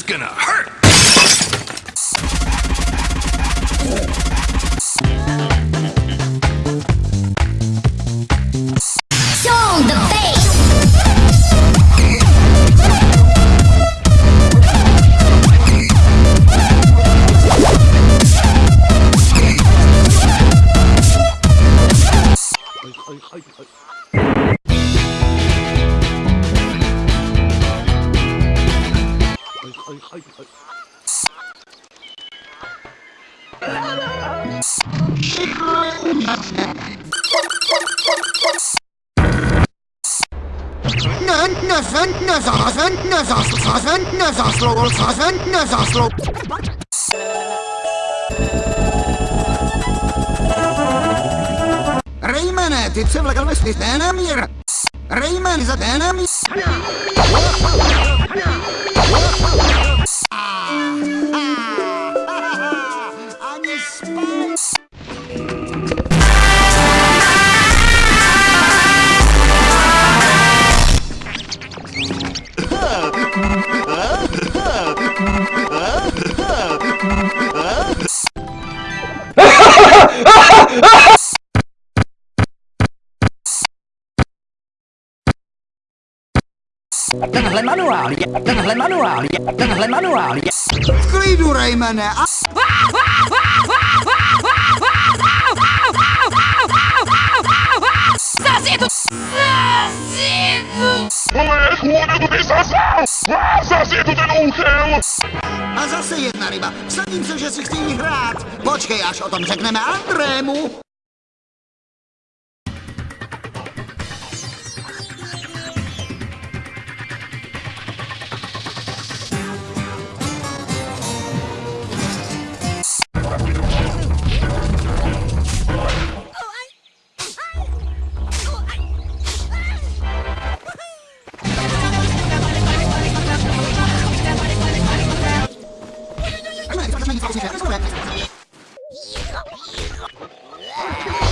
is gonna hurt! I, I, I. Raymane, ty se vlekal ve Stanamir! Rayman za Stanamir! Ani Tenhle manuál je, tenhle manuál je, tenhle manuál je. V klidu, Raymane! A... Je to... Ale chůne, to ty! Ah, Zase je ten úchel! A zase jedna ryba. Sadím se, že si chtějí hrát. Počkej, až o tom řekneme Andrému. オッケー!